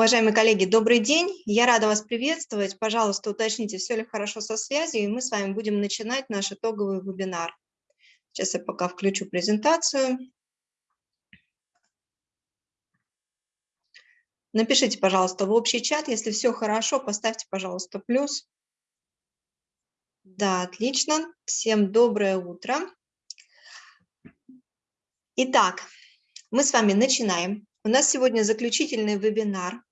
Уважаемые коллеги, добрый день. Я рада вас приветствовать. Пожалуйста, уточните, все ли хорошо со связью, и мы с вами будем начинать наш итоговый вебинар. Сейчас я пока включу презентацию. Напишите, пожалуйста, в общий чат, если все хорошо, поставьте, пожалуйста, плюс. Да, отлично. Всем доброе утро. Итак, мы с вами начинаем. У нас сегодня заключительный вебинар.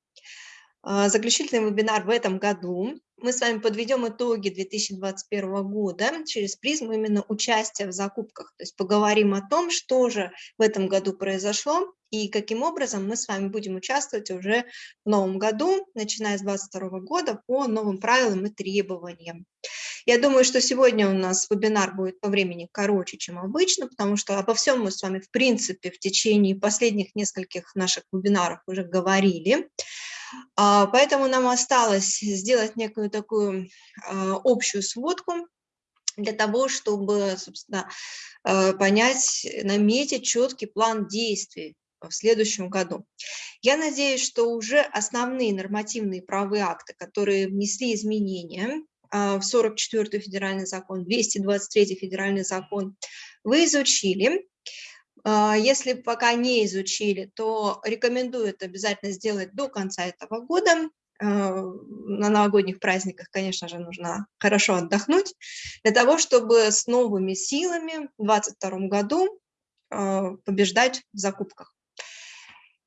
А, заключительный вебинар в этом году. Мы с вами подведем итоги 2021 года через призму именно участия в закупках. То есть поговорим о том, что же в этом году произошло и каким образом мы с вами будем участвовать уже в новом году, начиная с 2022 года по новым правилам и требованиям. Я думаю, что сегодня у нас вебинар будет по времени короче, чем обычно, потому что обо всем мы с вами, в принципе, в течение последних нескольких наших вебинаров уже говорили. А, поэтому нам осталось сделать некую такую а, общую сводку для того, чтобы, собственно, а, понять, наметить четкий план действий в следующем году. Я надеюсь, что уже основные нормативные правовые акты, которые внесли изменения в 44-й федеральный закон, 223-й федеральный закон, вы изучили. А, если пока не изучили, то рекомендую это обязательно сделать до конца этого года. А, на новогодних праздниках, конечно же, нужно хорошо отдохнуть, для того, чтобы с новыми силами в 2022 году а, побеждать в закупках.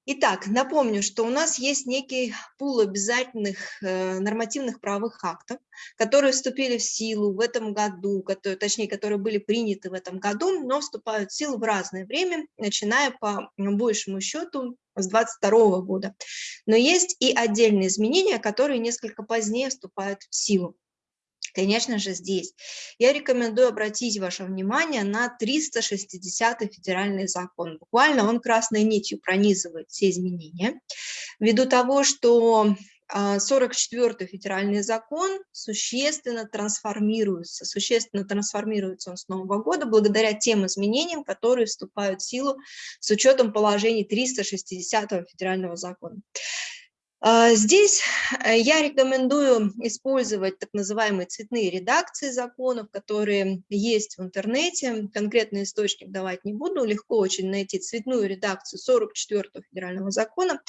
Итак, напомню, что у нас есть некий пул обязательных э, нормативных правовых актов, которые вступили в силу в этом году, которые, точнее, которые были приняты в этом году, но вступают в силу в разное время, начиная по большему счету с 22 года. Но есть и отдельные изменения, которые несколько позднее вступают в силу. Конечно же, здесь я рекомендую обратить ваше внимание на 360 федеральный закон. Буквально он красной нитью пронизывает все изменения, ввиду того, что 44-й а, федеральный закон существенно трансформируется, существенно трансформируется он с Нового года благодаря тем изменениям, которые вступают в силу с учетом положений 360 федерального закона. А, здесь э, я рекомендую использовать так называемые цветные редакции законов, которые есть в интернете. Конкретный источник давать не буду, легко очень найти цветную редакцию 44 федерального закона.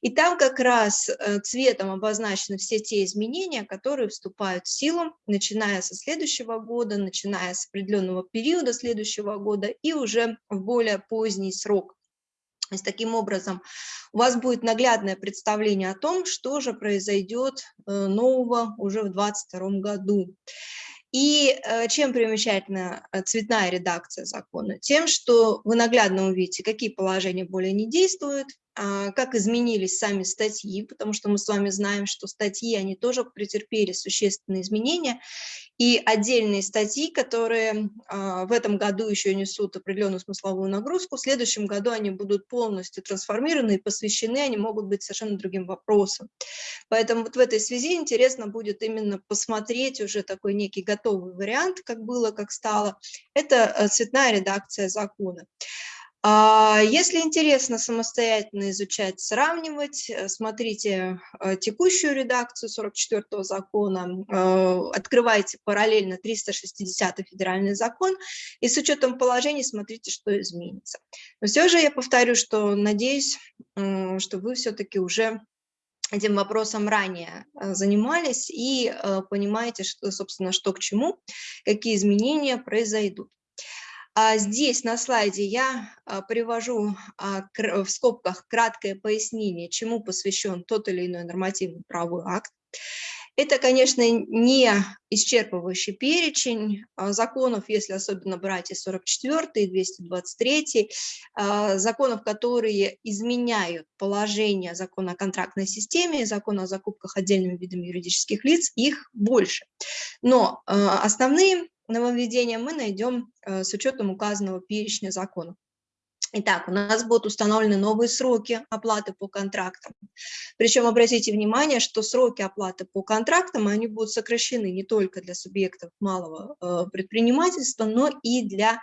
И там как раз э, цветом обозначены все те изменения, которые вступают в силу, начиная со следующего года, начиная с определенного периода следующего года и уже в более поздний срок. Есть таким образом у вас будет наглядное представление о том, что же произойдет э, нового уже в 2022 году. И э, чем примечательна э, цветная редакция закона? Тем, что вы наглядно увидите, какие положения более не действуют, как изменились сами статьи, потому что мы с вами знаем, что статьи, они тоже претерпели существенные изменения, и отдельные статьи, которые а, в этом году еще несут определенную смысловую нагрузку, в следующем году они будут полностью трансформированы и посвящены, они могут быть совершенно другим вопросам. Поэтому вот в этой связи интересно будет именно посмотреть уже такой некий готовый вариант, как было, как стало. Это э, цветная редакция закона. А, если интересно самостоятельно изучать, сравнивать, э, смотрите э, текущую редакцию 44 закона, э, открывайте параллельно 360 федеральный закон и с учетом положений смотрите, что изменится. Но все же я повторю, что надеюсь, что вы все-таки уже этим вопросом ранее занимались и понимаете, что, собственно, что к чему, какие изменения произойдут. А здесь на слайде я а, привожу а, в скобках краткое пояснение, чему посвящен тот или иной нормативный правовой акт. Это, конечно, не исчерпывающий перечень законов, если особенно брать и 44 и 223, законов, которые изменяют положение закона о контрактной системе, закона о закупках отдельными видами юридических лиц, их больше. Но основные нововведения мы найдем э, с учетом указанного перечня законов. Итак, у нас будут установлены новые сроки оплаты по контрактам. Причем обратите внимание, что сроки оплаты по контрактам, они будут сокращены не только для субъектов малого э, предпринимательства, но и для,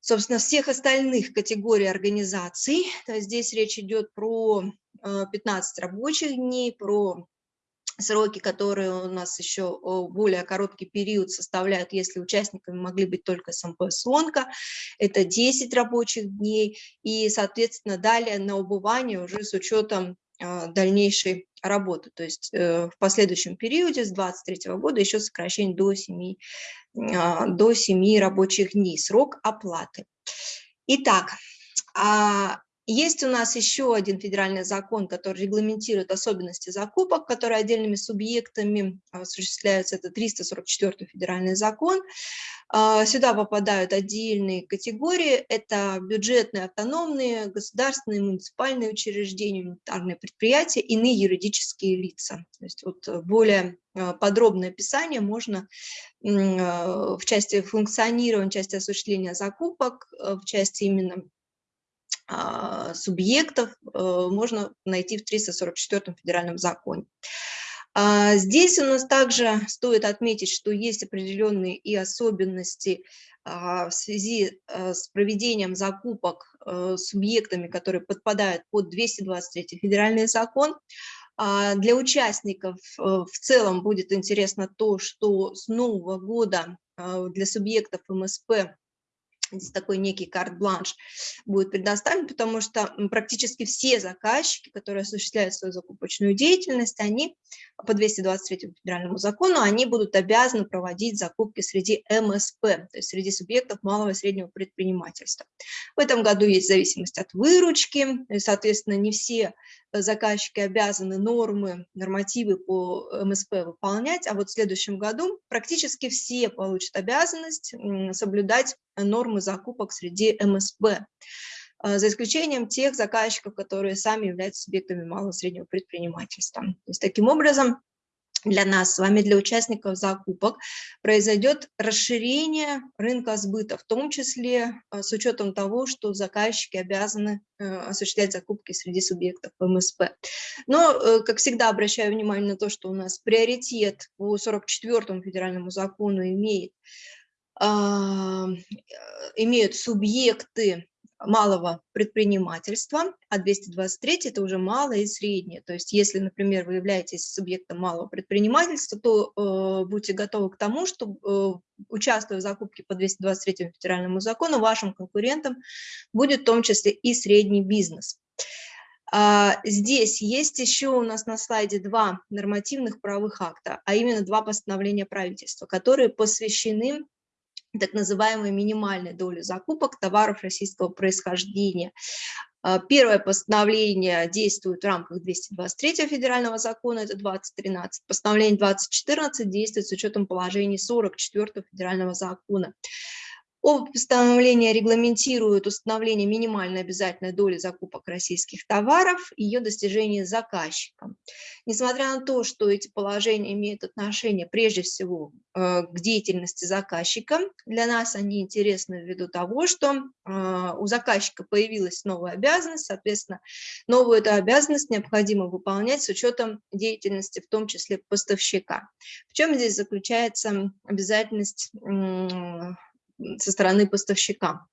собственно, всех остальных категорий организаций. Здесь речь идет про 15 рабочих дней, про сроки, которые у нас еще более короткий период составляют, если участниками могли быть только СМП «Слонка», это 10 рабочих дней, и, соответственно, далее на убывание уже с учетом а, дальнейшей работы, то есть э, в последующем периоде с 2023 года еще сокращение до 7, а, до 7 рабочих дней, срок оплаты. Итак, а есть у нас еще один федеральный закон, который регламентирует особенности закупок, которые отдельными субъектами осуществляются. Это 344 федеральный закон. А, сюда попадают отдельные категории. Это бюджетные, автономные, государственные, муниципальные учреждения, унитарные предприятия, иные юридические лица. То есть вот более а, подробное описание можно а, в части функционирования, в части осуществления закупок, в части именно а, субъектов э, можно найти в 344 федеральном законе. А, здесь у нас также стоит отметить, что есть определенные и особенности а, в связи э, с проведением закупок э, субъектами, которые подпадают под 223 федеральный закон. Для участников в целом будет интересно то, что с нового года для субъектов МСП такой некий карт-бланш будет предоставлен, потому что практически все заказчики, которые осуществляют свою закупочную деятельность, они по 223 федеральному закону, они будут обязаны проводить закупки среди МСП, то есть среди субъектов малого и среднего предпринимательства. В этом году есть зависимость от выручки, и, соответственно, не все заказчики обязаны нормы, нормативы по МСП выполнять, а вот в следующем году практически все получат обязанность соблюдать нормы закупок среди МСП, а, за исключением тех заказчиков, которые сами являются субъектами малого и среднего предпринимательства. То есть, таким образом, для нас с вами, для участников закупок, произойдет расширение рынка сбыта, в том числе а, с учетом того, что заказчики обязаны э, осуществлять закупки среди субъектов МСП. Но, э, как всегда, обращаю внимание на то, что у нас приоритет по 44 федеральному закону имеет, имеют субъекты малого предпринимательства, а 223 – это уже малое и среднее. То есть если, например, вы являетесь субъектом малого предпринимательства, то э, будьте готовы к тому, что, э, участвуя в закупке по 223 федеральному закону, вашим конкурентом будет в том числе и средний бизнес. А, здесь есть еще у нас на слайде два нормативных правовых акта, а именно два постановления правительства, которые посвящены так называемой минимальной доли закупок товаров российского происхождения. А, первое постановление действует в рамках 223 федерального закона, это 2013. Постановление 2014 действует с учетом положений 44 федерального закона. Оба постановления регламентируют установление минимальной обязательной доли закупок российских товаров и ее достижение заказчикам. Несмотря на то, что эти положения имеют отношение прежде всего э, к деятельности заказчика, для нас они интересны ввиду того, что э, у заказчика появилась новая обязанность, соответственно, новую эту обязанность необходимо выполнять с учетом деятельности, в том числе поставщика. В чем здесь заключается обязательность со стороны поставщика.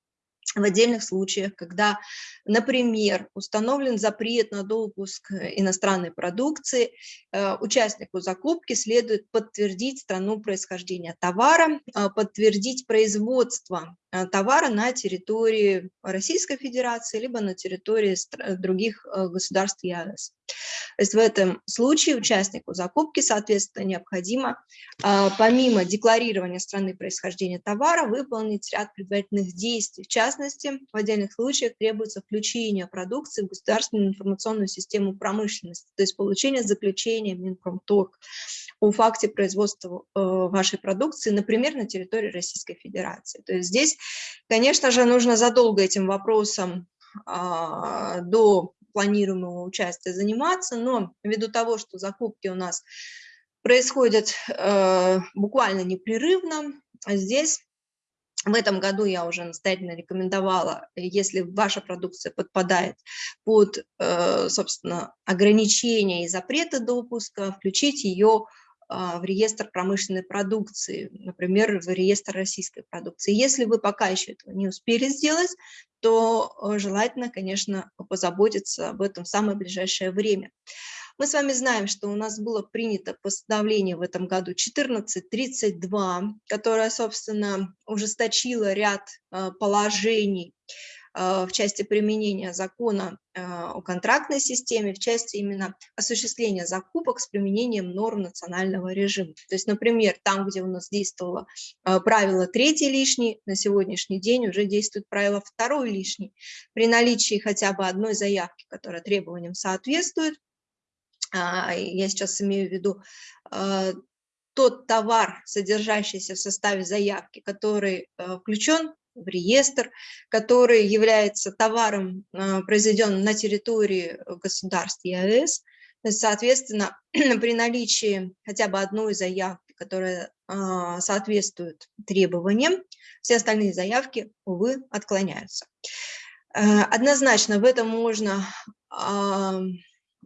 В отдельных случаях, когда, например, установлен запрет на допуск иностранной продукции, э, участнику закупки следует подтвердить страну происхождения товара, э, подтвердить производство Э, товара на территории Российской Федерации, либо на территории других э, государств ЕАЭС. То есть в этом случае участнику закупки, соответственно, необходимо а, помимо декларирования страны происхождения товара выполнить ряд предварительных действий. В частности, в отдельных случаях требуется включение продукции в государственную информационную систему промышленности, то есть получение заключения Минпромторг о факте производства э, вашей продукции, например, на территории Российской Федерации. То есть здесь, конечно же, нужно задолго этим вопросом а, до планируемого участия заниматься, но ввиду того, что закупки у нас происходят э, буквально непрерывно, здесь в этом году я уже настоятельно рекомендовала, если ваша продукция подпадает под, э, собственно, ограничения и запреты допуска, включить ее в реестр промышленной продукции, например, в реестр российской продукции. Если вы пока еще этого не успели сделать, то желательно, конечно, позаботиться об этом в самое ближайшее время. Мы с вами знаем, что у нас было принято постановление в этом году 1432, которое, собственно, ужесточило ряд э, положений э, в части применения закона э, о контрактной системе, в части именно осуществления закупок с применением норм национального режима. То есть, например, там, где у нас действовало правило третий лишний, на сегодняшний день уже действует правило второй лишний. При наличии хотя бы одной заявки, которая требованиям соответствует, а, я сейчас имею в виду а, тот товар, содержащийся в составе заявки, который а, включен в реестр, который является товаром, произведенным на территории государств ЕАЭС. Соответственно, при наличии хотя бы одной заявки, которая соответствует требованиям, все остальные заявки, увы, отклоняются. Однозначно в этом можно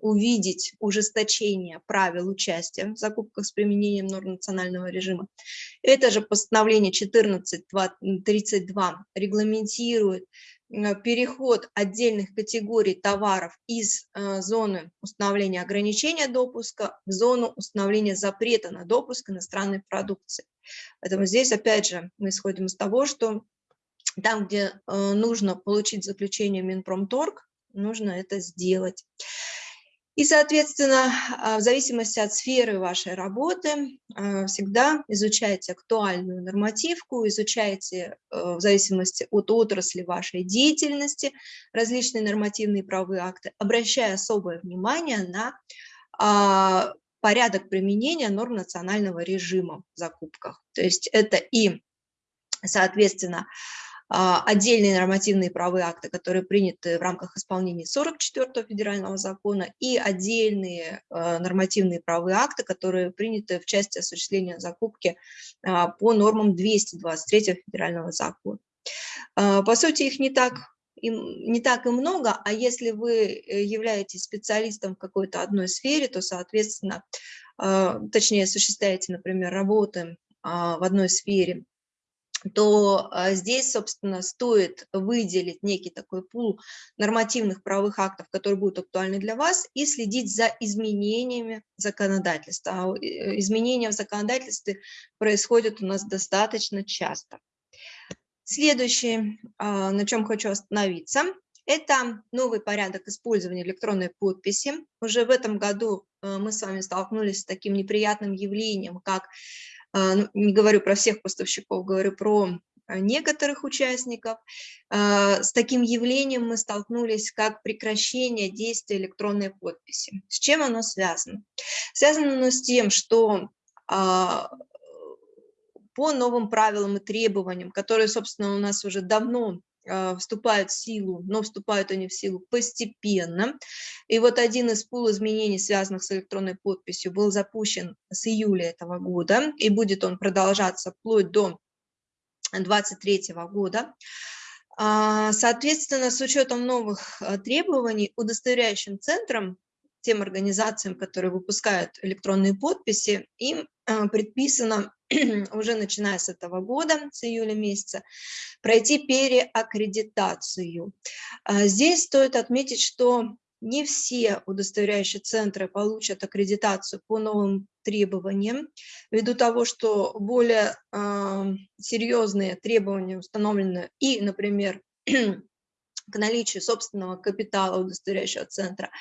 увидеть ужесточение правил участия в закупках с применением норм национального режима. Это же постановление 1432 регламентирует э, переход отдельных категорий товаров из э, зоны установления ограничения допуска в зону установления запрета на допуск иностранной продукции. Поэтому здесь, опять же, мы исходим из того, что там, где э, нужно получить заключение Минпромторг, нужно это сделать. И, соответственно, а, в зависимости от сферы вашей работы а, всегда изучайте актуальную нормативку, изучайте э, в зависимости от отрасли вашей деятельности различные нормативные правовые акты, обращая особое внимание на а, порядок применения норм национального режима в закупках. То есть это и, соответственно, отдельные нормативные правовые акты, которые приняты в рамках исполнения 44-го федерального закона, и отдельные а, нормативные правовые акты, которые приняты в части осуществления закупки а, по нормам 223 федерального закона. По сути, их не так не так и много, а если вы э, являетесь специалистом в какой-то одной сфере, то, соответственно, точнее, осуществляете, например, работы в одной сфере, то а, здесь, собственно, стоит выделить некий такой пул нормативных правовых актов, которые будут актуальны для вас, и следить за изменениями законодательства. А э, изменения в законодательстве происходят у нас достаточно часто. Следующее, а, на чем хочу остановиться, это новый порядок использования электронной подписи. Уже в этом году э, мы с вами столкнулись с таким неприятным явлением, как не говорю про всех поставщиков, говорю про а, некоторых участников. А, с таким явлением мы столкнулись, как прекращение действия электронной подписи. С чем оно связано? Связано оно с тем, что по новым правилам и требованиям, которые, собственно, у нас уже давно а, вступают в силу, но вступают они в силу постепенно. И вот один из пул изменений, связанных с электронной подписью, был запущен с июля этого года, и будет он продолжаться вплоть до 2023 года. А, соответственно, с учетом новых а, требований, удостоверяющим центрам, тем организациям, которые выпускают электронные подписи, им предписано уже начиная с этого года, с июля месяца, пройти переаккредитацию. А здесь стоит отметить, что не все удостоверяющие центры получат аккредитацию по новым требованиям, ввиду того, что более э, серьезные требования установлены и, например, к наличию собственного капитала удостоверяющего центра,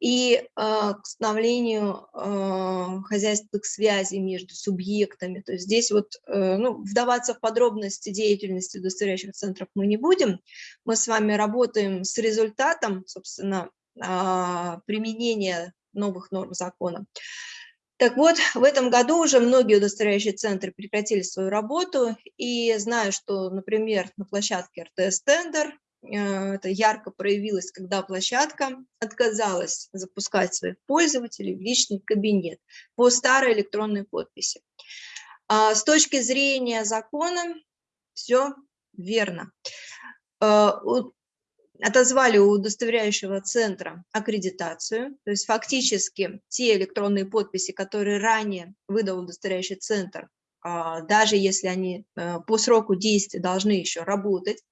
и э, к становлению э, хозяйственных связей между субъектами. То есть здесь вот э, ну, вдаваться в подробности деятельности удостоверяющих центров мы не будем. Мы с вами работаем с результатом, собственно, применения новых норм закона. Так вот, в этом году уже многие удостоверяющие центры прекратили свою работу, и знаю, что, например, на площадке РТС Тендер Э, это ярко проявилось, когда площадка отказалась запускать своих пользователей в личный кабинет по старой электронной подписи. А с точки зрения закона все верно. Э, отозвали у удостоверяющего центра аккредитацию, то есть фактически те электронные подписи, которые ранее выдал удостоверяющий центр, а, даже если они э, по сроку действия должны еще работать.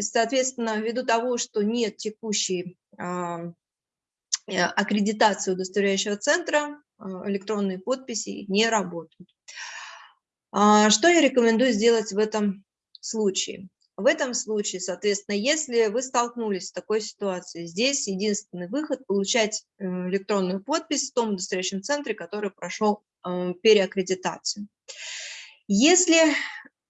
Соответственно, ввиду того, что нет текущей а, э, аккредитации удостоверяющего центра, а, электронные подписи не работают. Что я рекомендую сделать в этом случае? В этом случае, соответственно, если вы столкнулись с такой ситуацией, здесь единственный выход – получать э, электронную подпись в том удостоверяющем центре, который прошел э, переаккредитацию. Если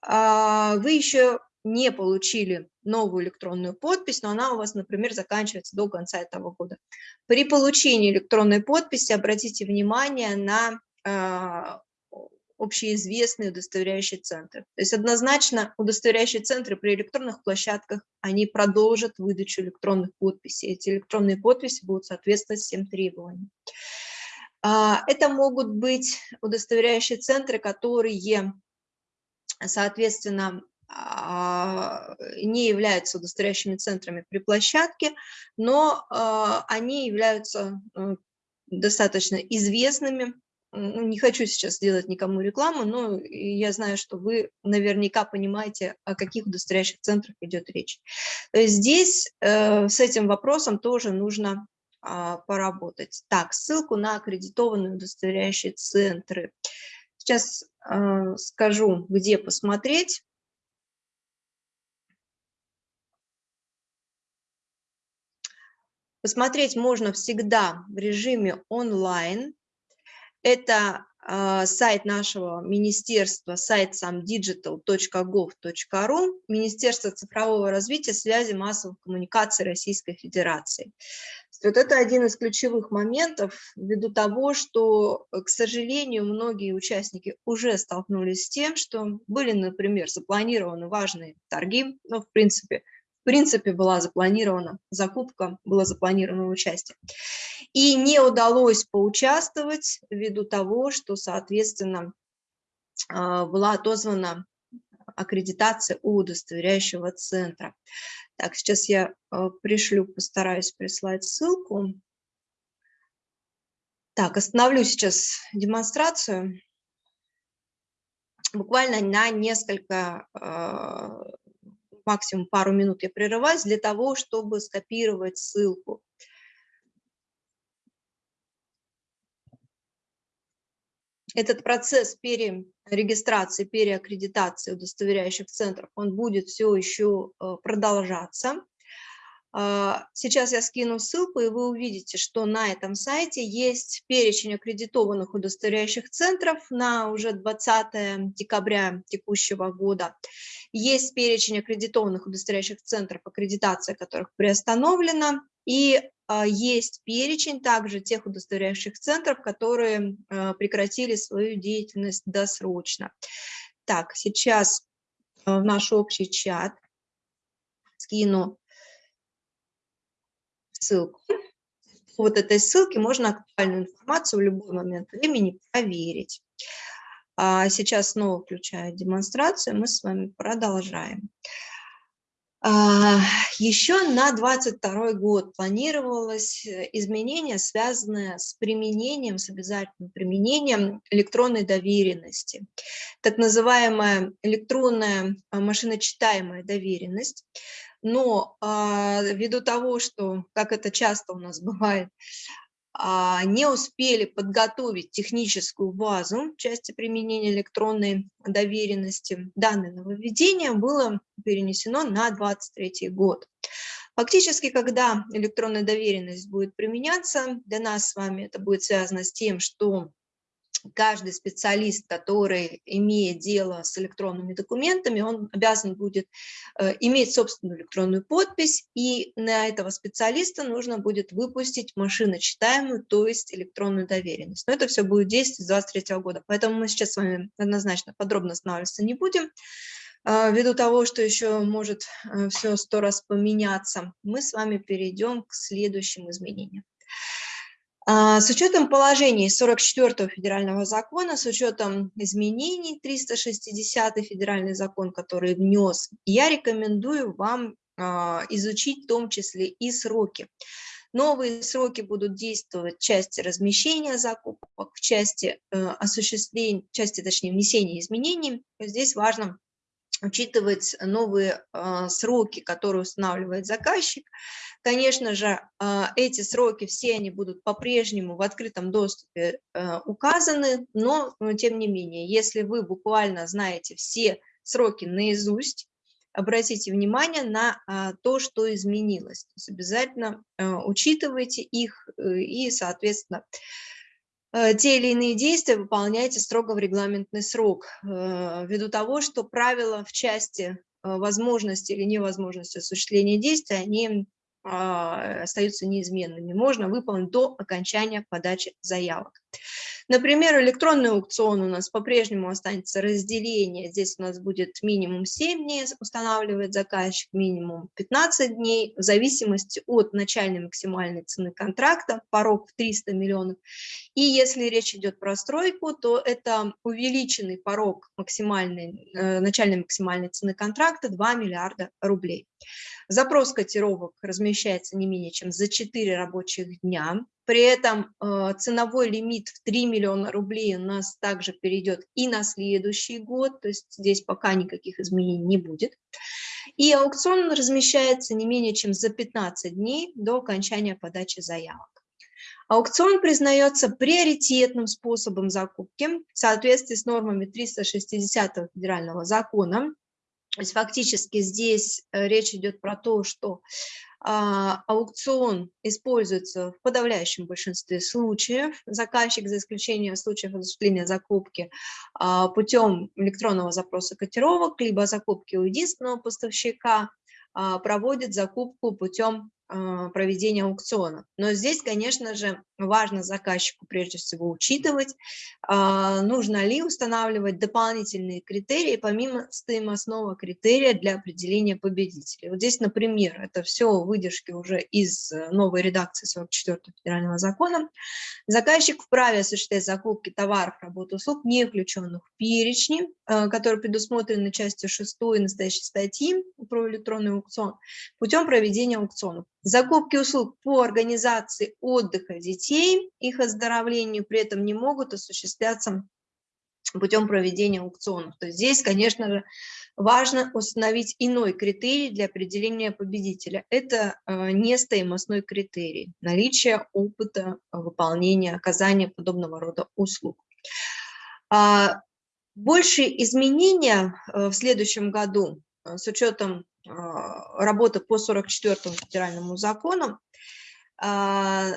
а, вы еще не получили новую электронную подпись, но она у вас, например, заканчивается до конца этого года. При получении электронной подписи обратите внимание на а, общеизвестные удостоверяющие центры. То есть однозначно удостоверяющие центры при электронных площадках, они продолжат выдачу электронных подписей. Эти электронные подписи будут соответствовать всем требованиям. А, это могут быть удостоверяющие центры, которые, соответственно, не являются удостоверяющими центрами при площадке, но а, они являются достаточно известными не хочу сейчас делать никому рекламу, но я знаю, что вы наверняка понимаете, о каких удостоверяющих центрах идет речь. Здесь э, с этим вопросом тоже нужно э, поработать. Так, ссылку на аккредитованные удостоверяющие центры. Сейчас э, скажу, где посмотреть. Посмотреть можно всегда в режиме онлайн. Это э, сайт нашего министерства, сайт samdigital.gov.ru, Министерство цифрового развития, связи, массовых коммуникаций Российской Федерации. Вот это один из ключевых моментов, ввиду того, что, к сожалению, многие участники уже столкнулись с тем, что были, например, запланированы важные торги, но, в принципе, в принципе, была запланирована закупка, было запланировано участие. И не удалось поучаствовать ввиду того, что, соответственно, а, была отозвана аккредитация у удостоверяющего центра. Так, сейчас я а, пришлю, постараюсь прислать ссылку. Так, остановлю сейчас демонстрацию. Буквально на несколько а, максимум пару минут я прерываюсь для того, чтобы скопировать ссылку. Этот процесс перерегистрации, переаккредитации удостоверяющих центров, он будет все еще э, продолжаться. А, сейчас я скину ссылку, и вы увидите, что на этом сайте есть перечень аккредитованных удостоверяющих центров на уже 20 декабря текущего года. Есть перечень аккредитованных удостоверяющих центров, аккредитация которых приостановлена, и а, есть перечень также тех удостоверяющих центров, которые а, прекратили свою деятельность досрочно. Так, сейчас в наш общий чат скину ссылку. Вот этой ссылки можно актуальную информацию в любой момент времени проверить. А сейчас снова включаю демонстрацию, мы с вами продолжаем. А, еще на 22 год планировалось э, изменение, связанное с применением, с обязательным применением электронной доверенности. Так называемая электронная а, машиночитаемая доверенность но а, ввиду того, что, как это часто у нас бывает, не успели подготовить техническую базу части применения электронной доверенности, данное нововведение было перенесено на 2023 год. Фактически, когда электронная доверенность будет применяться, для нас с вами это будет связано с тем, что каждый специалист, который имеет дело с электронными документами, он обязан будет э, иметь собственную электронную подпись, и на этого специалиста нужно будет выпустить машиночитаемую, то есть электронную доверенность. Но это все будет действовать с 2023 года, поэтому мы сейчас с вами однозначно подробно останавливаться не будем. Э, ввиду того, что еще может э, все сто раз поменяться, мы с вами перейдем к следующим изменениям. А, с учетом положений 44 федерального закона, с учетом изменений 360 федеральный закон, который внес, я рекомендую вам изучить в том числе и сроки. Новые сроки будут действовать в части размещения закупок, в части э, осуществления, в части, точнее, внесения изменений. Здесь важно учитывать новые э, сроки, которые устанавливает заказчик. Конечно же, э, эти сроки все они будут по-прежнему в открытом доступе э, указаны, но, но тем не менее, если вы буквально знаете все сроки наизусть, обратите внимание на а, то, что изменилось. То есть обязательно а, учитывайте их э, и, соответственно, те или иные действия выполняйте строго в регламентный срок, э, ввиду того, что правила в части возможности или невозможности осуществления действия, они а, остаются неизменными. Можно выполнить до окончания подачи заявок. Например, электронный аукцион у нас по-прежнему останется разделение. Здесь у нас будет минимум 7 дней, устанавливает заказчик, минимум 15 дней, в зависимости от начальной максимальной цены контракта, порог в 300 миллионов. И если речь идет про стройку, то это увеличенный порог максимальной, э, начальной максимальной цены контракта 2 миллиарда рублей. Запрос котировок размещается не менее чем за 4 рабочих дня. При этом э, ценовой лимит в 3 миллиона рублей у нас также перейдет и на следующий год, то есть здесь пока никаких изменений не будет. И аукцион размещается не менее чем за 15 дней до окончания подачи заявок. Аукцион признается приоритетным способом закупки в соответствии с нормами 360 федерального закона то есть фактически здесь э, речь идет про то, что а, аукцион используется в подавляющем большинстве случаев. Заказчик, за исключением случаев осуществления закупки а, путем электронного запроса котировок, либо закупки у единственного поставщика, а, проводит закупку путем проведения аукциона. Но здесь, конечно же, важно заказчику прежде всего учитывать, а, нужно ли устанавливать дополнительные критерии, помимо стоимостного критерия для определения победителей. Вот здесь, например, это все выдержки уже из э, новой редакции 44 федерального закона. Заказчик вправе осуществлять закупки товаров, работ, услуг, не включенных в перечни, э, которые предусмотрены частью 6 настоящей статьи про электронный аукцион, путем проведения аукционов. Закупки услуг по организации отдыха детей, их оздоровлению при этом не могут осуществляться путем проведения аукционов. То есть здесь, конечно же, важно установить иной критерий для определения победителя. Это э, не стоимостной критерий, наличие опыта выполнения, оказания подобного рода услуг. А, большие изменения э, в следующем году э, с учетом а, работы по 44 федеральному закону, а,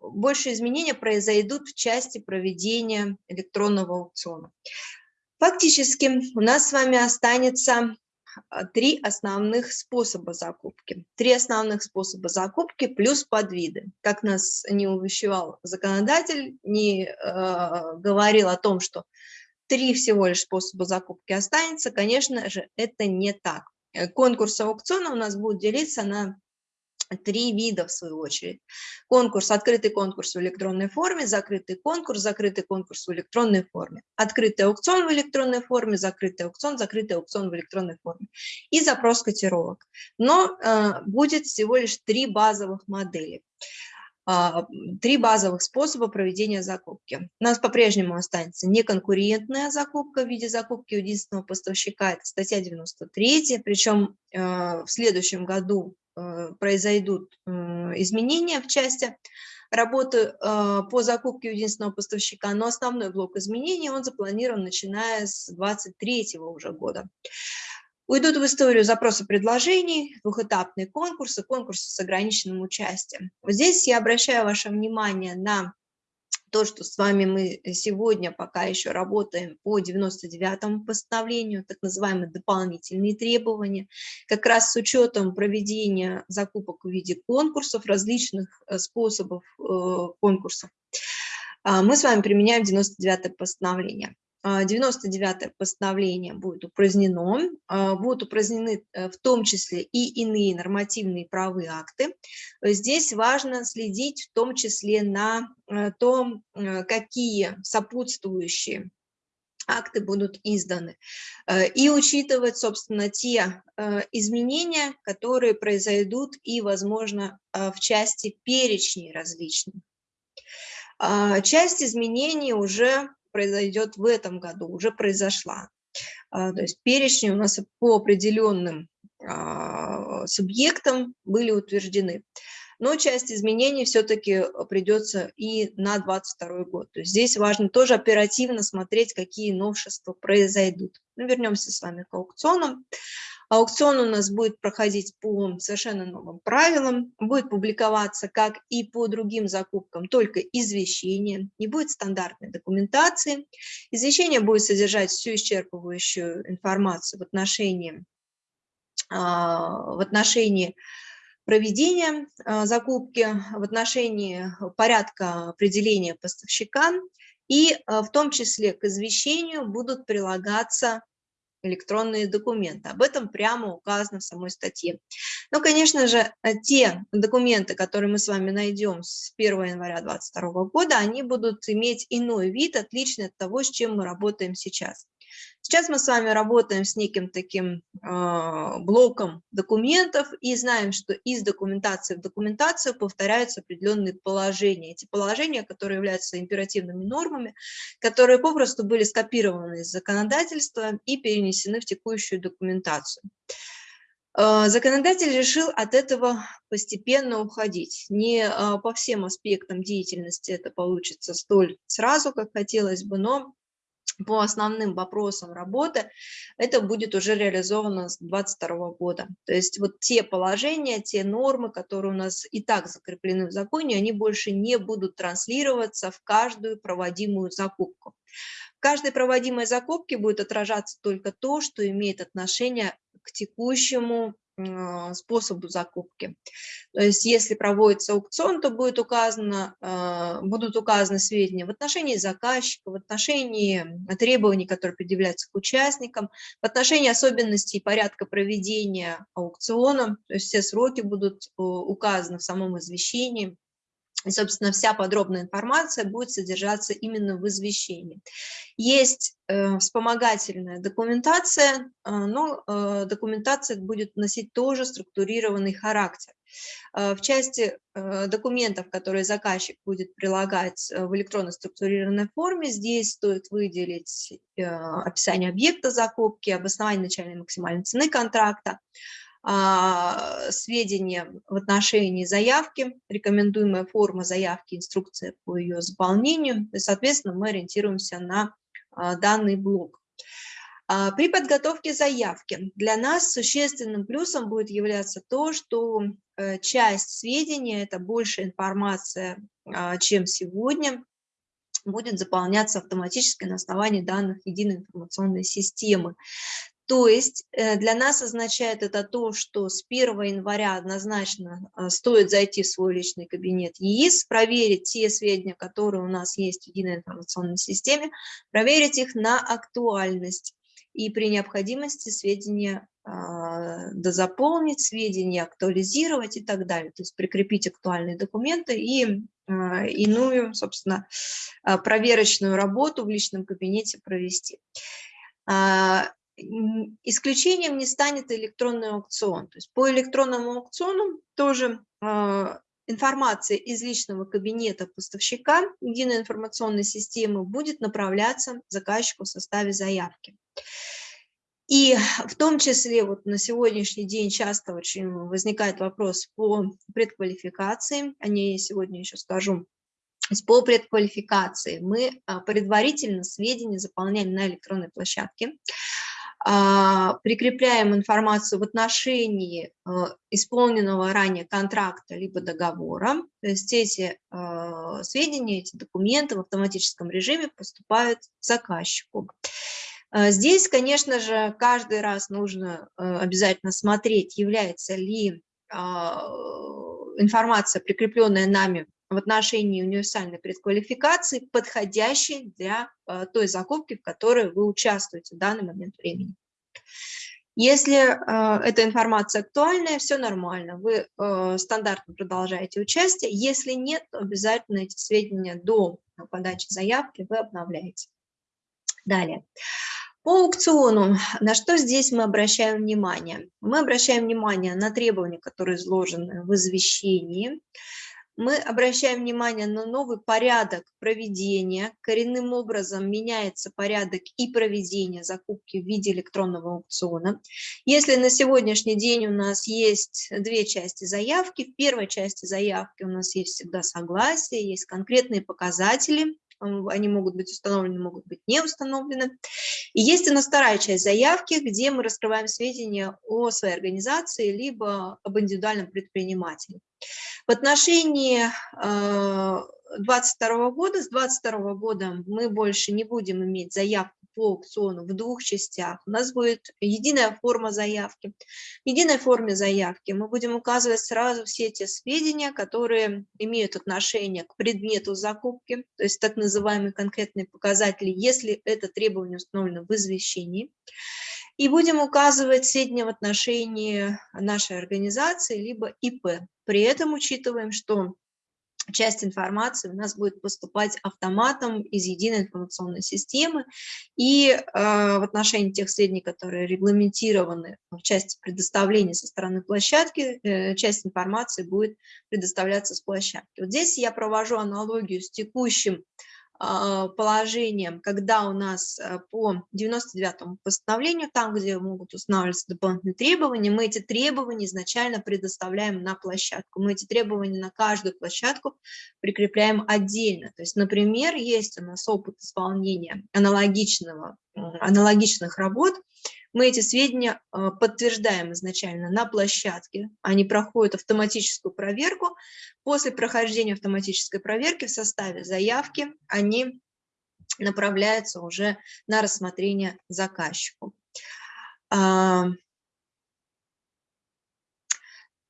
больше изменения произойдут в части проведения электронного аукциона. Фактически у нас с вами останется а, три основных способа закупки. Три основных способа закупки плюс подвиды. Как нас не увещевал законодатель, не э, говорил о том, что три всего лишь способа закупки останется, конечно же, это не так. Э, конкурс аукциона у нас будет делиться на три вида, в свою очередь. Конкурс, открытый конкурс в электронной форме, закрытый конкурс, закрытый конкурс в электронной форме, открытый аукцион в электронной форме, закрытый аукцион, закрытый аукцион в электронной форме и запрос котировок. Но э, будет всего лишь три базовых модели. А, три базовых способа проведения закупки. У нас по-прежнему останется неконкурентная закупка в виде закупки единственного поставщика, это статья 93, причем э, в следующем году э, произойдут э, изменения в части работы по закупке единственного поставщика, но основной блок изменений, он запланирован начиная с 23 уже года. Уйдут в историю запросы предложений, двухэтапные конкурсы, конкурсы с ограниченным участием. Здесь я обращаю ваше внимание на то, что с вами мы сегодня пока еще работаем по 99-му постановлению, так называемые дополнительные требования, как раз с учетом проведения закупок в виде конкурсов, различных э, способов э, конкурсов. А, мы с вами применяем 99-е постановление. 99-е а, постановление будет упразднено, а, будут упразднены э, в том числе и иные нормативные правовые акты. Здесь важно следить в том числе на э, том, э, какие сопутствующие акты будут изданы. И учитывать, собственно, те изменения, которые произойдут и, возможно, в части перечней различных. А, часть изменений уже произойдет в этом году, уже произошла. А, то есть перечни у нас по определенным а, субъектам были утверждены но часть изменений все-таки придется и на 2022 год. То есть здесь важно тоже оперативно смотреть, какие новшества произойдут. Ну, вернемся с вами к аукционам. Аукцион у нас будет проходить по совершенно новым правилам, будет публиковаться, как и по другим закупкам, только извещение, не будет стандартной документации. Извещение будет содержать всю исчерпывающую информацию в отношении, а, в отношении проведения а, закупки, в отношении порядка определения поставщика, и а, в том числе к извещению будут прилагаться электронные документы. Об этом прямо указано в самой статье. Но, конечно же, те документы, которые мы с вами найдем с 1 января 2022 года, они будут иметь иной вид, отличный от того, с чем мы работаем сейчас. Сейчас мы с вами работаем с неким таким э, блоком документов и знаем, что из документации в документацию повторяются определенные положения. Эти положения, которые являются императивными нормами, которые попросту были скопированы из законодательства и перенесены в текущую документацию. Э, законодатель решил от этого постепенно уходить. Не э, по всем аспектам деятельности это получится столь сразу, как хотелось бы, но по основным вопросам работы, это будет уже реализовано с 2022 года. То есть вот те положения, те нормы, которые у нас и так закреплены в законе, они больше не будут транслироваться в каждую проводимую закупку. В каждой проводимой закупке будет отражаться только то, что имеет отношение к текущему способу закупки. То есть если проводится аукцион, то будет указано, а, будут указаны сведения в отношении заказчика, в отношении требований, которые предъявляются к участникам, в отношении особенностей порядка проведения аукциона, то есть все сроки будут указаны в самом извещении. И, собственно, вся подробная информация будет содержаться именно в извещении. Есть э, вспомогательная документация, э, но э, документация будет носить тоже структурированный характер. Э, в части э, документов, которые заказчик будет прилагать в электронно структурированной форме, здесь стоит выделить э, описание объекта закупки, обоснование начальной максимальной цены контракта, сведения в отношении заявки, рекомендуемая форма заявки, инструкция по ее заполнению. И, соответственно, мы ориентируемся на а, данный блок. А, при подготовке заявки для нас существенным плюсом будет являться то, что э, часть сведений, это больше информация, чем сегодня, будет заполняться автоматически на основании данных единой информационной системы. То есть э, для нас означает это то, что с 1 января однозначно э, стоит зайти в свой личный кабинет ЕИС, проверить те сведения, которые у нас есть в единой информационной системе, проверить их на актуальность и при необходимости сведения а, дозаполнить, сведения актуализировать и так далее. То есть прикрепить актуальные документы и а, иную, собственно, а, проверочную работу в личном кабинете провести. Исключением не станет электронный аукцион. То есть по электронному аукциону тоже э, информация из личного кабинета поставщика единой информационной системы будет направляться заказчику в составе заявки. И в том числе вот на сегодняшний день часто очень возникает вопрос по предквалификации, о ней сегодня еще скажу. По предквалификации мы а, предварительно сведения заполняем на электронной площадке. А, прикрепляем информацию в отношении а, исполненного ранее контракта либо договора. То есть эти а, сведения, эти документы в автоматическом режиме поступают заказчику. Здесь, конечно же, каждый раз нужно обязательно смотреть, является ли информация, прикрепленная нами в отношении универсальной предквалификации, подходящей для э, той закупки, в которой вы участвуете в данный момент времени. Если э, эта информация актуальная, все нормально, вы э, стандартно продолжаете участие. Если нет, то обязательно эти сведения до подачи заявки вы обновляете. Далее. По аукциону, на что здесь мы обращаем внимание? Мы обращаем внимание на требования, которые изложены в извещении. Мы обращаем внимание на новый порядок проведения. Коренным образом меняется порядок и проведения закупки в виде электронного аукциона. Если на сегодняшний день у нас есть две части заявки, в первой части заявки у нас есть всегда согласие, есть конкретные показатели, они могут быть установлены, могут быть не установлены. И есть у нас вторая часть заявки, где мы раскрываем сведения о своей организации, либо об индивидуальном предпринимателе. В отношении 2022 э, года, с 2022 года мы больше не будем иметь заявку по аукциону в двух частях. У нас будет единая форма заявки. В единой форме заявки мы будем указывать сразу все те сведения, которые имеют отношение к предмету закупки, то есть так называемые конкретные показатели, если это требование установлено в извещении. И будем указывать сведения в отношении нашей организации, либо ИП. При этом учитываем, что часть информации у нас будет поступать автоматом из единой информационной системы, и э, в отношении тех сведений, которые регламентированы в части предоставления со стороны площадки, э, часть информации будет предоставляться с площадки. Вот здесь я провожу аналогию с текущим положением, когда у нас э, по 99 постановлению, там, где могут устанавливаться дополнительные требования, мы эти требования изначально предоставляем на площадку. Мы эти требования на каждую площадку прикрепляем отдельно. То есть, например, есть у нас опыт исполнения аналогичного, аналогичных работ, мы эти сведения э, подтверждаем изначально на площадке, они проходят автоматическую проверку. После прохождения автоматической проверки в составе заявки они направляются уже на рассмотрение заказчику. А,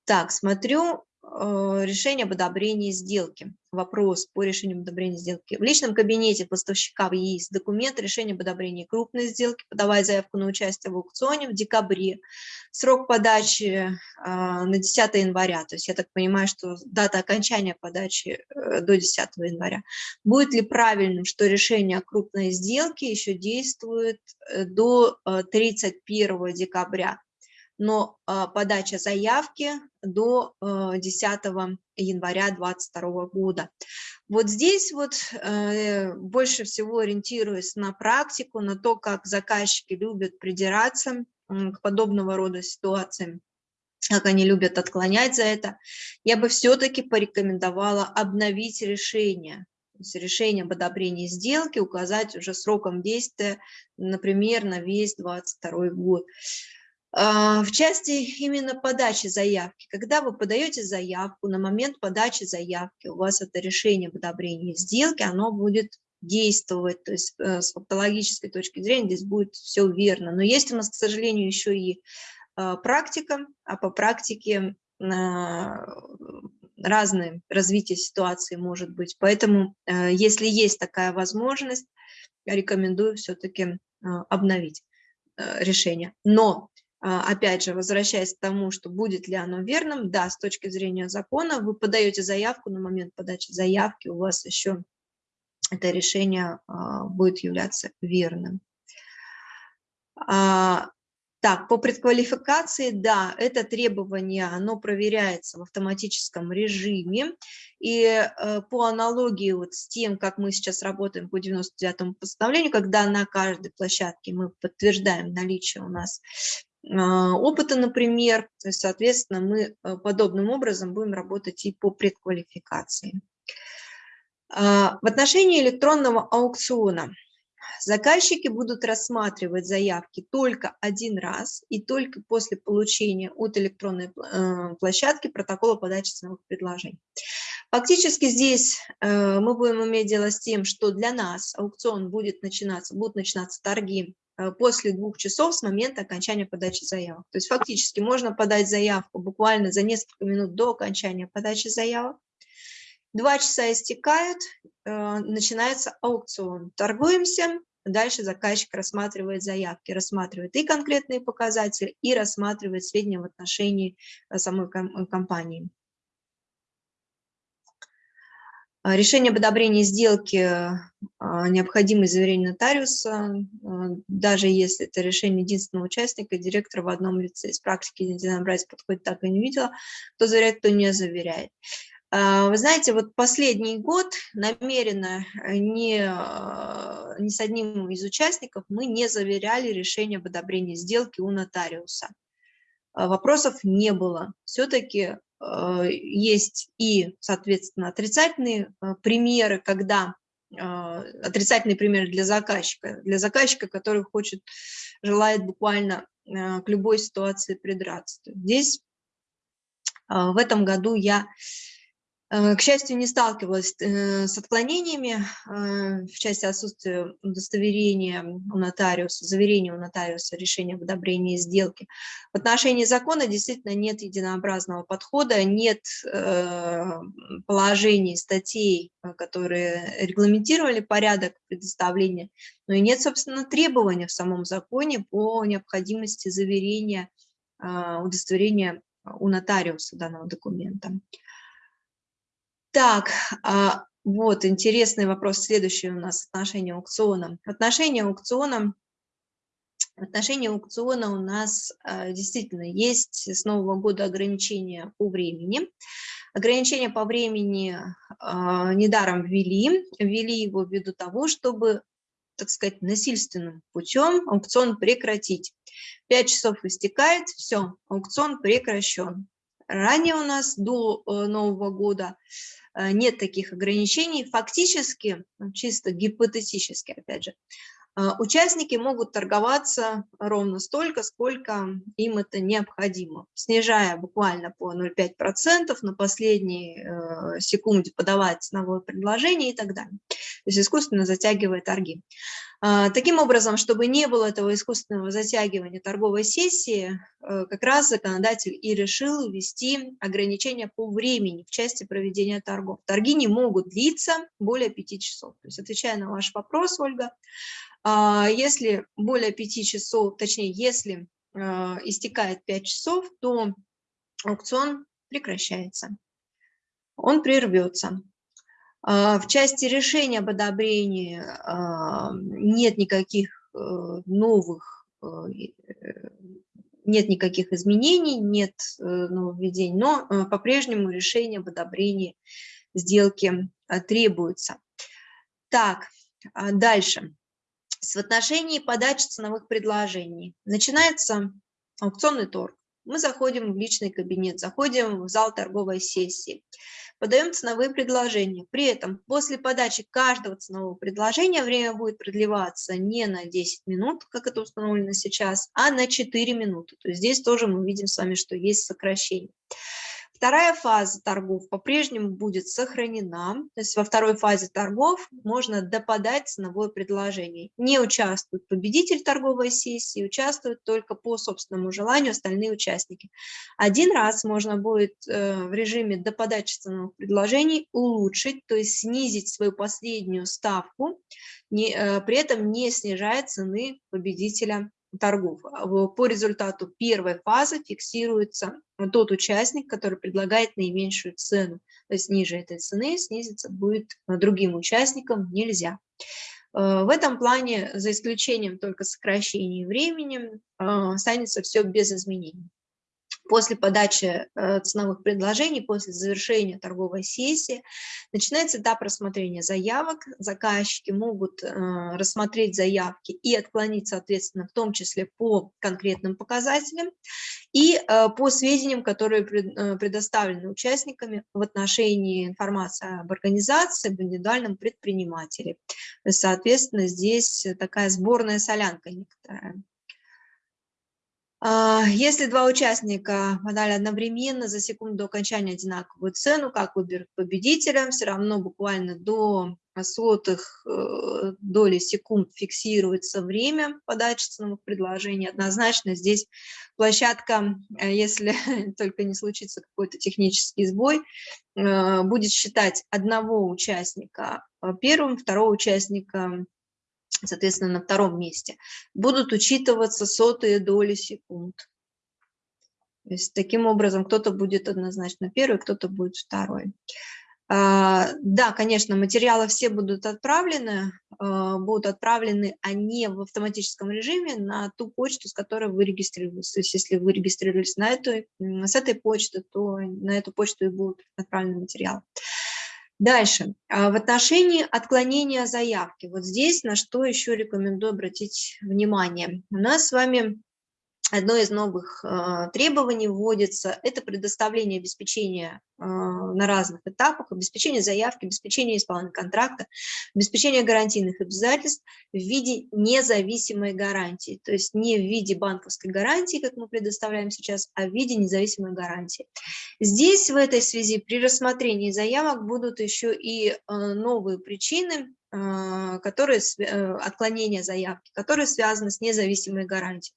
так, смотрю, решение об одобрении сделки. Вопрос по решению об одобрении сделки. В личном кабинете поставщика есть документ решения об одобрении крупной сделки, подавая заявку на участие в аукционе в декабре. Срок подачи э, на 10 января, то есть я так понимаю, что дата окончания подачи э, до 10 января. Будет ли правильным, что решение о крупной сделке еще действует до 31 декабря? Но а, подача заявки до 10 а, января 2022 года. Вот здесь вот э, больше всего ориентируясь на практику, на то, как заказчики любят придираться к подобного рода ситуациям, как они любят отклонять за это, я бы все-таки порекомендовала обновить решение, решение об одобрении сделки, указать уже сроком действия, например, на весь 2022 год. А, в части именно подачи заявки, когда вы подаете заявку, на момент подачи заявки у вас это решение об одобрении сделки, оно будет действовать, то есть э, с фактологической точки зрения здесь будет все верно. Но есть у нас, к сожалению, еще и а, практика, а по практике а, разные развитие ситуации может быть. Поэтому, э, если есть такая возможность, рекомендую все-таки обновить э, решение. Но опять же, возвращаясь к тому, что будет ли оно верным, да, с точки зрения закона, вы подаете заявку, на момент подачи заявки у вас еще это решение а, будет являться верным. А, так, по предквалификации, да, это требование, оно проверяется в автоматическом режиме. И э, по аналогии вот с тем, как мы сейчас работаем по 99 постановлению, когда на каждой площадке мы подтверждаем наличие у нас а, опыта, например. То есть, соответственно, мы э, подобным образом будем работать и по предквалификации. А, в отношении электронного аукциона заказчики будут рассматривать заявки только один раз и только после получения от электронной э, площадки протокола подачи ценовых предложений. Фактически здесь э, мы будем иметь дело с тем, что для нас аукцион будет начинаться, будут начинаться торги после двух часов с момента окончания подачи заявок. То есть фактически можно подать заявку буквально за несколько минут до окончания подачи заявок. Два часа истекают, э, начинается аукцион. Торгуемся, дальше заказчик рассматривает заявки, рассматривает и конкретные показатели, и рассматривает сведения в отношении э, самой компании. А, решение об одобрении сделки а, необходимо заверение нотариуса, а, даже если это решение единственного участника, директора в одном лице. Из практики единообразия подходит так и не видела, кто заверяет, кто не заверяет. Вы знаете, вот последний год намеренно не, не с одним из участников мы не заверяли решение об одобрении сделки у нотариуса. Вопросов не было. Все-таки есть и, соответственно, отрицательные э, примеры, когда э, отрицательный пример для заказчика, для заказчика, который хочет, желает буквально к любой ситуации придраться. Здесь в этом году я Э, к счастью, не сталкивалась э, с отклонениями э, в части отсутствия удостоверения у нотариуса, заверения у нотариуса решения об одобрении сделки. В отношении закона действительно нет единообразного подхода, нет положений, статей, которые регламентировали порядок предоставления, но и нет, собственно, требования в самом законе по необходимости заверения удостоверения у нотариуса данного документа. Так, а, вот интересный вопрос, следующий у нас отношение аукциона. Отношение аукциона, отношение аукциона у нас а, действительно есть с нового года ограничения по времени. Ограничения по времени а, недаром ввели, ввели его ввиду того, чтобы так сказать, насильственным путем аукцион прекратить. Пять часов истекает, все, аукцион прекращен. Ранее у нас до э, Нового года нет таких ограничений. Фактически, ну, чисто гипотетически, опять же, э, участники могут торговаться ровно столько, сколько им это необходимо, снижая буквально по 0,5% на последней э, секунде подавать ценовое предложение и так далее. То есть искусственно затягивая торги. А, таким образом, чтобы не было этого искусственного затягивания торговой сессии, э, как раз законодатель и решил ввести ограничения по времени в части проведения торгов. Торги не могут длиться более 5 часов. То есть, отвечая на ваш вопрос, Ольга, а, если более 5 часов, точнее, если а, истекает 5 часов, то аукцион прекращается, он прервется. А, в части решения об одобрении а, нет никаких э, новых, э, нет никаких изменений, нет э, нововведений, но по-прежнему решение об одобрении сделки требуется. Так, а дальше. В отношении подачи ценовых предложений начинается аукционный торг. Мы заходим в личный кабинет, заходим в зал торговой сессии подаем ценовые предложения. При этом после подачи каждого ценового предложения время будет продлеваться не на 10 минут, как это установлено сейчас, а на 4 минуты. То есть здесь тоже мы видим с вами, что есть сокращение. Вторая фаза торгов по-прежнему будет сохранена. То есть во второй фазе торгов можно доподать ценовое предложение. Не участвует победитель торговой сессии, участвуют только по собственному желанию остальные участники. Один раз можно будет э, в режиме доподачи ценовых предложений улучшить, то есть снизить свою последнюю ставку, э, при этом не снижая цены победителя торгов. А по результату первой фазы фиксируется тот участник, который предлагает наименьшую цену. То есть ниже этой цены снизиться будет другим участникам нельзя. Э, в этом плане, за исключением только сокращения времени, э, останется все без изменений. После подачи э, ценовых предложений, после завершения торговой сессии, начинается этап рассмотрения заявок. Заказчики могут э, рассмотреть заявки и отклонить, соответственно, в том числе по конкретным показателям и э, по сведениям, которые предоставлены участниками в отношении информации об организации, об индивидуальном предпринимателе. Соответственно, здесь такая сборная солянка некоторая. А, если два участника подали одновременно за секунду до окончания одинаковую цену, как выберут победителя, все равно буквально до сотых э, доли секунд фиксируется время подачи ценовых предложений. Однозначно здесь площадка, э, если только не случится какой-то технический сбой, э, будет считать одного участника первым, второго участника соответственно, на втором месте, будут учитываться сотые доли секунд. То есть таким образом кто-то будет однозначно первый, кто-то будет второй. А, да, конечно, материалы все будут отправлены, а, будут отправлены они в автоматическом режиме на ту почту, с которой вы регистрировались. То есть если вы регистрировались на эту, с этой почты, то на эту почту и будут отправлены материалы. Дальше. А, в отношении отклонения заявки. Вот здесь на что еще рекомендую обратить внимание. У нас с вами Одно из новых э, требований вводится – это предоставление обеспечения э, на разных этапах, обеспечение заявки, обеспечение исполнения контракта, обеспечение гарантийных обязательств в виде независимой гарантии, то есть не в виде банковской гарантии, как мы предоставляем сейчас, а в виде независимой гарантии. Здесь в этой связи при рассмотрении заявок будут еще и э, новые причины, которые, э, отклонения заявки, которые связаны с независимой гарантией.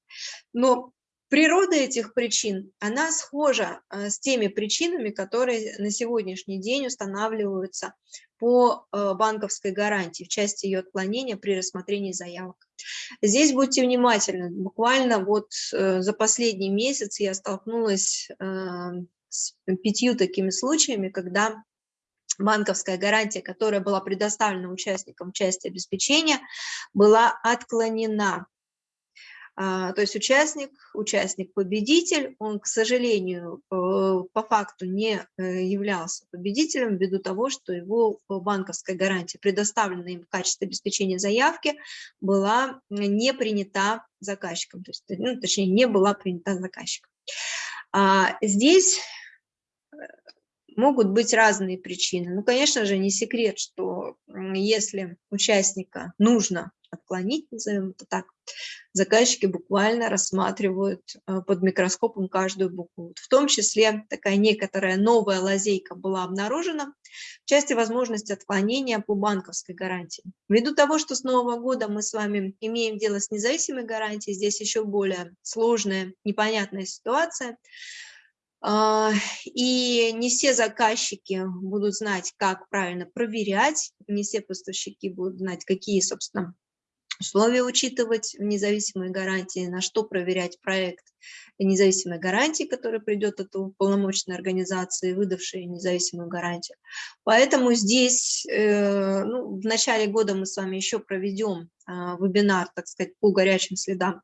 Но природа этих причин, она схожа а, с теми причинами, которые на сегодняшний день устанавливаются по э, банковской гарантии в части ее отклонения при рассмотрении заявок. Здесь будьте внимательны. Буквально вот э, за последний месяц я столкнулась с пятью такими случаями, когда банковская гарантия, которая была предоставлена участникам части обеспечения, была отклонена. А, то есть участник, участник-победитель, он, к сожалению, э, по факту не э, являлся победителем ввиду того, что его банковская гарантия, предоставленная им в качестве обеспечения заявки, была не принята заказчиком, то есть, ну, точнее, не была принята заказчиком. А здесь Могут быть разные причины. Ну, конечно же, не секрет, что если участника нужно отклонить, назовем это так, заказчики буквально рассматривают э, под микроскопом каждую букву. В том числе такая некоторая новая лазейка была обнаружена в части возможности отклонения по банковской гарантии. Ввиду того, что с Нового года мы с вами имеем дело с независимой гарантией, здесь еще более сложная, непонятная ситуация – и не все заказчики будут знать, как правильно проверять, не все поставщики будут знать, какие, собственно, условия учитывать в независимой гарантии, на что проверять проект независимой гарантии, который придет от полномочной организации, выдавшей независимую гарантию. Поэтому здесь э, ну, в начале года мы с вами еще проведем э, вебинар, так сказать, по горячим следам а,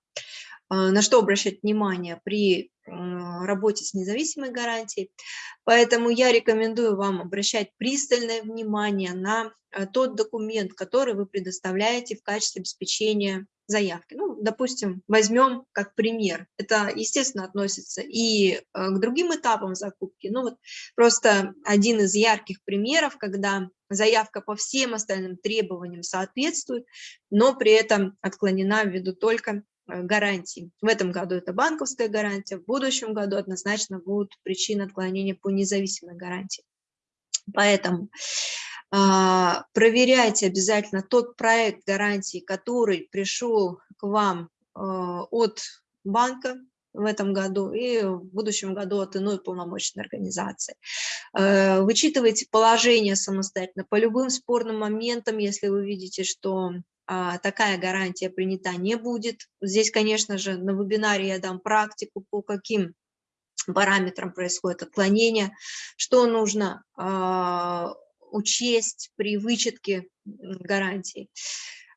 на что обращать внимание при работе с независимой гарантией. Поэтому я рекомендую вам обращать пристальное внимание на а, тот документ, который вы предоставляете в качестве обеспечения заявки. Ну, допустим, возьмем как пример. Это, естественно, относится и а, к другим этапам закупки. Ну, вот просто один из ярких примеров, когда заявка по всем остальным требованиям соответствует, но при этом отклонена ввиду только гарантий. В этом году это банковская гарантия, в будущем году однозначно будут причины отклонения по независимой гарантии. Поэтому а, проверяйте обязательно тот проект гарантии, который пришел к вам а, от банка в этом году и в будущем году от иной полномочной организации. Э, вычитывайте положение самостоятельно по любым спорным моментам, если вы видите, что такая гарантия принята не будет. Здесь, конечно же, на вебинаре я дам практику, по каким параметрам происходит отклонение, что нужно а, учесть при вычетке гарантий.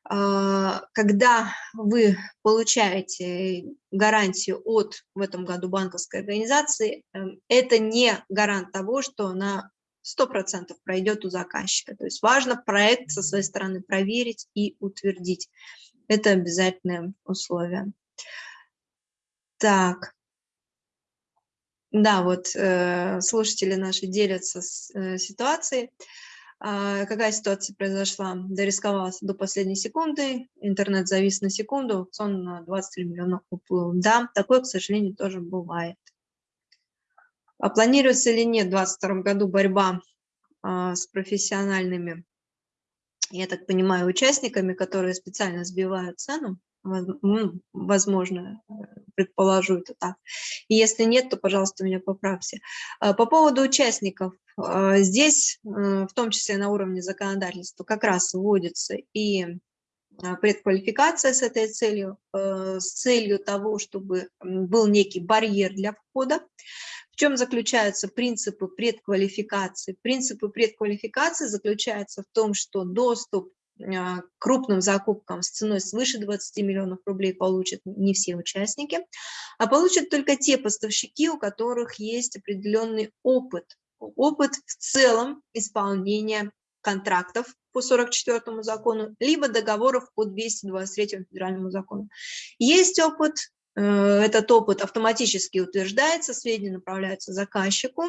А, когда вы получаете гарантию от, в этом году, банковской организации, эм, это не гарант того, что она 100% пройдет у заказчика. То есть важно проект со своей стороны проверить и утвердить. Это обязательное условие. Так. Да, вот э, слушатели наши делятся с, э, ситуацией. А, какая ситуация произошла? Дорисковался до последней секунды, интернет завис на секунду, аукцион на 23 миллиона уплыл. Да, такое, к сожалению, тоже бывает. А планируется или нет в 2022 году борьба а, с профессиональными, я так понимаю, участниками, которые специально сбивают цену? Возможно, э, предположу это так. И если нет, то, пожалуйста, меня поправьте. А, по поводу участников. А, здесь, э, в том числе на уровне законодательства, как раз вводится и предквалификация с этой целью, э, с целью того, чтобы был некий барьер для входа В чем заключаются принципы предквалификации? Принципы предквалификации заключаются в том, что доступ а, к крупным закупкам с ценой свыше 20 миллионов рублей получат не все участники, а получат только те поставщики, у которых есть определенный опыт, опыт в целом исполнения контрактов по 44 закону, либо договоров по 223 федеральному закону. Есть опыт, э, этот опыт автоматически утверждается, сведения направляются заказчику,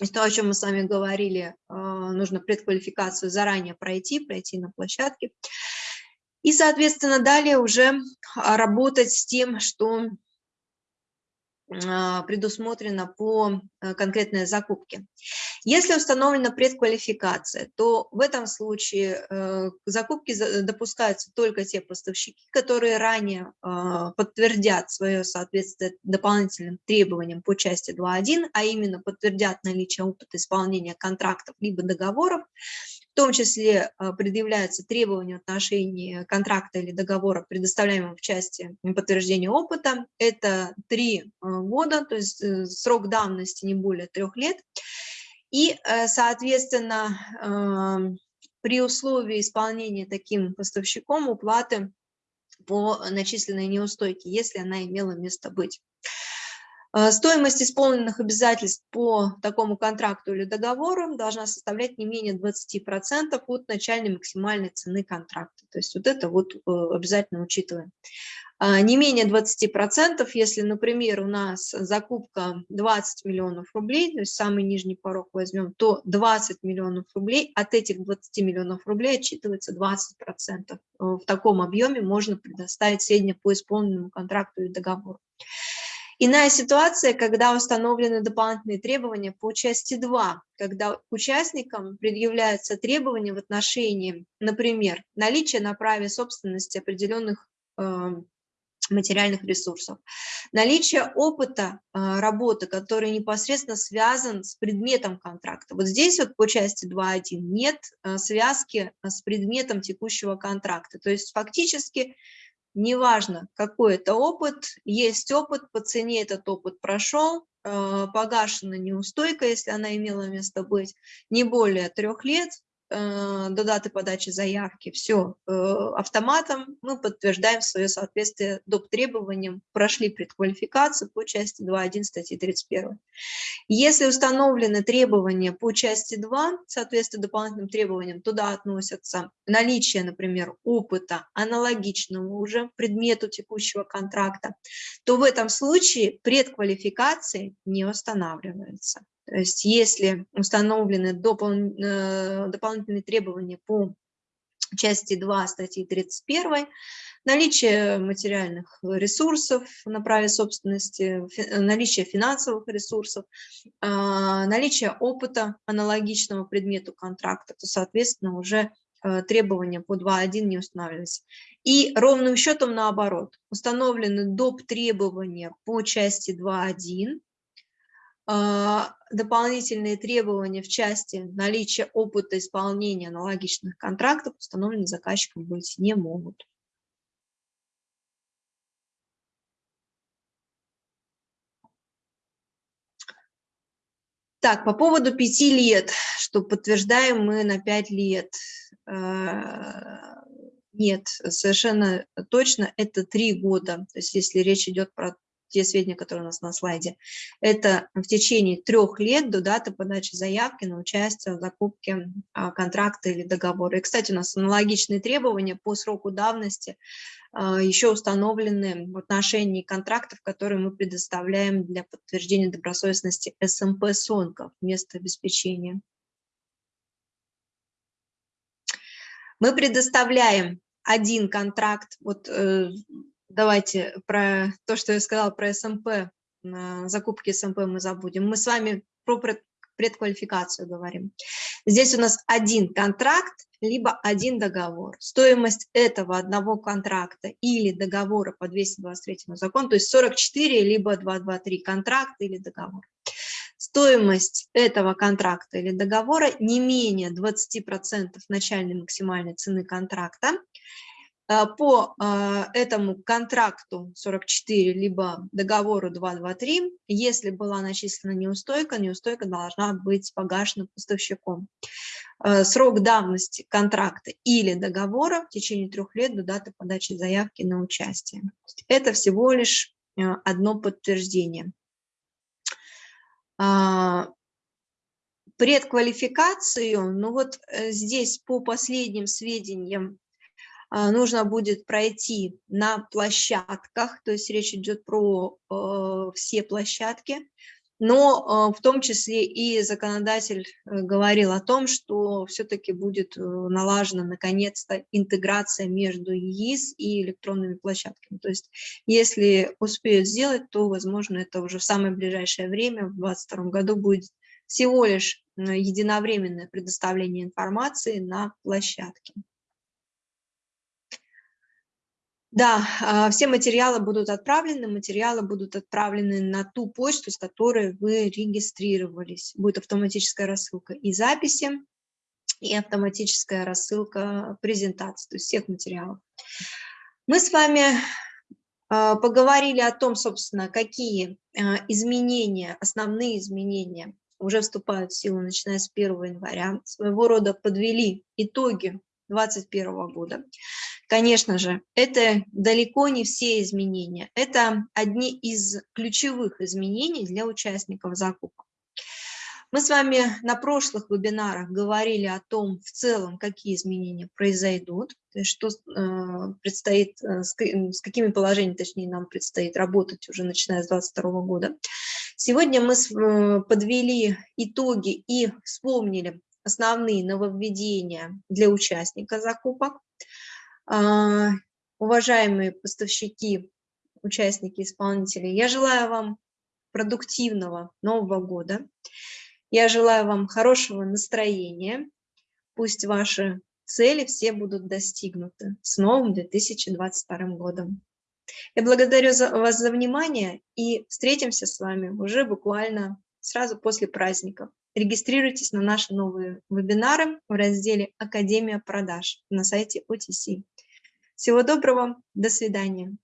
есть то, о чем мы с вами говорили, э, нужно предквалификацию заранее пройти, пройти на площадке. И, соответственно, далее уже работать с тем, что предусмотрено по э, конкретной закупке. Если установлена предквалификация, то в этом случае э, к закупке допускаются только те поставщики, которые ранее а, подтвердят свое соответствие дополнительным требованиям по части 2.1, а именно подтвердят наличие опыта исполнения контрактов либо договоров, в том числе а, предъявляются требования в отношении контракта или договора, предоставляемого в части подтверждения опыта. Это три а, года, то есть э, срок давности не более трех лет. И, э, соответственно, при условии исполнения таким поставщиком уплаты по начисленной неустойке, если она имела место быть. Э, стоимость исполненных обязательств по такому контракту или договору должна составлять не менее 20% от начальной максимальной цены контракта. То есть вот это вот э, обязательно учитываем. А, не менее 20%, если, например, у нас закупка 20 миллионов рублей, то есть самый нижний порог возьмем, то 20 миллионов рублей, от этих 20 миллионов рублей отчитывается 20%. Э, в таком объеме можно предоставить сведения по исполненному контракту и договору. Иная ситуация, когда установлены дополнительные требования по части 2, когда участникам предъявляются требования в отношении, например, наличия на праве собственности определенных э, материальных ресурсов. Наличие опыта э, работы, который непосредственно связан с предметом контракта. Вот здесь вот по части 2.1 нет э, связки с предметом текущего контракта. То есть фактически неважно, какой это опыт, есть опыт, по цене этот опыт прошел, э, погашена неустойка, если она имела место быть, не более трех лет, до даты подачи заявки, все, э, автоматом мы подтверждаем свое соответствие доп. требованиям, прошли предквалификацию по части 2.1 статьи 31. Если установлены требования по части 2, соответственно дополнительным требованиям, туда относятся наличие, например, опыта аналогичного уже предмету текущего контракта, то в этом случае предквалификации не устанавливается. То есть если установлены допол э, дополнительные требования по части 2 статьи 31, наличие материальных ресурсов на праве собственности, наличие финансовых ресурсов, а, наличие опыта аналогичного предмету контракта, то, соответственно, уже э, требования по 2.1 не устанавливаются. И ровным счетом наоборот, установлены доп. требования по части 2.1, а, дополнительные требования в части наличия опыта исполнения аналогичных контрактов установлены заказчиком быть не могут. Так, по поводу пяти лет, что подтверждаем мы на пять лет. А, нет, совершенно точно это три года. То есть если речь идет про те сведения, которые у нас на слайде, это в течение трех лет до даты подачи заявки на участие в закупке а, контракта или договора. И, кстати, у нас аналогичные требования по сроку давности а, еще установлены в отношении контрактов, которые мы предоставляем для подтверждения добросовестности СМП эм СОНКов вместо обеспечения. Мы предоставляем один контракт, вот э, давайте про то, что я сказала про СМП, закупки СМП мы забудем. Мы с вами про предквалификацию говорим. Здесь у нас один контракт, либо один договор. Стоимость этого одного контракта или договора по 223 закону, то есть 44, либо 223 контракт или договор. Стоимость этого контракта или договора не менее 20% начальной максимальной цены контракта по э, этому контракту 44, либо договору 223, если была начислена неустойка, неустойка должна быть погашена поставщиком. Срок давности контракта или договора в течение трех лет до даты подачи заявки на участие. Это всего лишь одно подтверждение. Предквалификацию, ну вот э, здесь по последним сведениям нужно будет пройти на площадках, то есть речь идет про э, все площадки, но э, в том числе и законодатель говорил о том, что все-таки будет налажена наконец-то интеграция между ЕИС и электронными площадками. То есть если успеют сделать, то, возможно, это уже в самое ближайшее время, в 2022 году будет всего лишь единовременное предоставление информации на площадке. Да, а, все материалы будут отправлены, материалы будут отправлены на ту почту, с которой вы регистрировались. Будет автоматическая рассылка и записи, и автоматическая рассылка презентации, то есть всех материалов. Мы с вами а, поговорили о том, собственно, какие а, изменения, основные изменения уже вступают в силу, начиная с 1 января, своего рода подвели итоги 2021 года. Конечно же, это далеко не все изменения. Это одни из ключевых изменений для участников закупок. Мы с вами на прошлых вебинарах говорили о том, в целом, какие изменения произойдут, что э, предстоит, э, с, с какими положениями, точнее, нам предстоит работать уже начиная с 2022 года. Сегодня мы э, подвели итоги и вспомнили основные нововведения для участника закупок. А, уважаемые поставщики, участники, исполнители, я желаю вам продуктивного Нового года. Я желаю вам хорошего настроения. Пусть ваши цели все будут достигнуты с новым 2022 годом. Я благодарю за, вас за внимание и встретимся с вами уже буквально сразу после праздников. Регистрируйтесь на наши новые вебинары в разделе «Академия продаж» на сайте OTC. Всего доброго, до свидания.